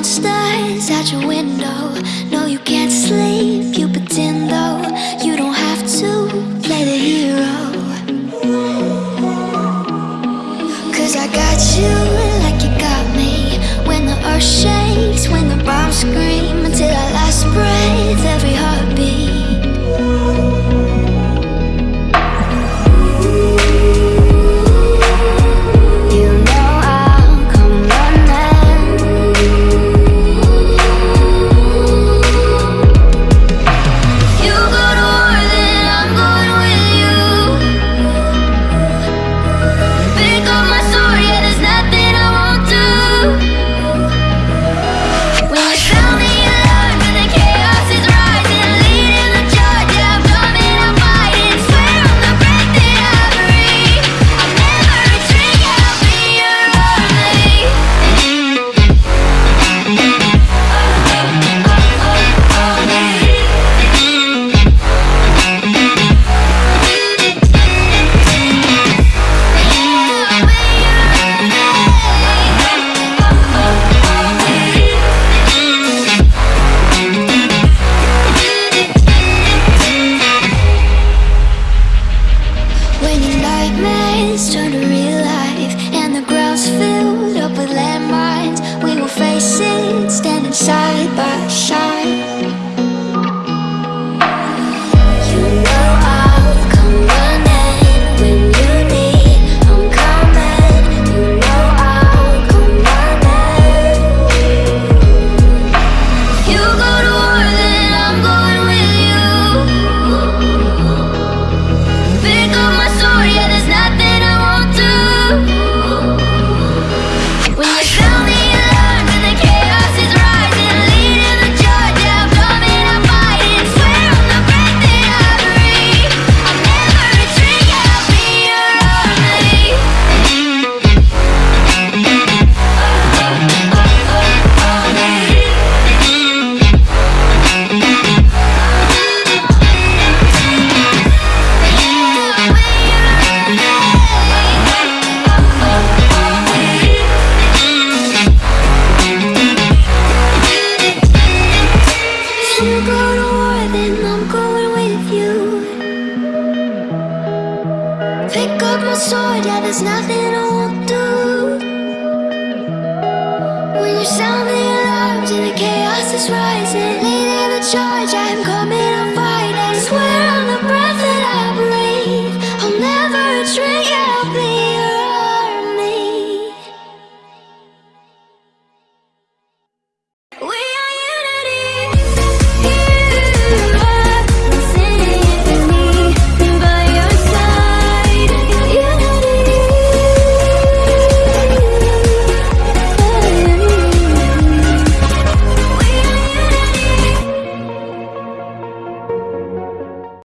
monsters at your window. No, you can't sleep, you pretend though. You don't have to play the hero. Cause I got you like you got me. When the earth shakes, when the bombs scream. Pick up my sword, yeah, there's nothing I won't do. When you sound the alarms and the chaos is rising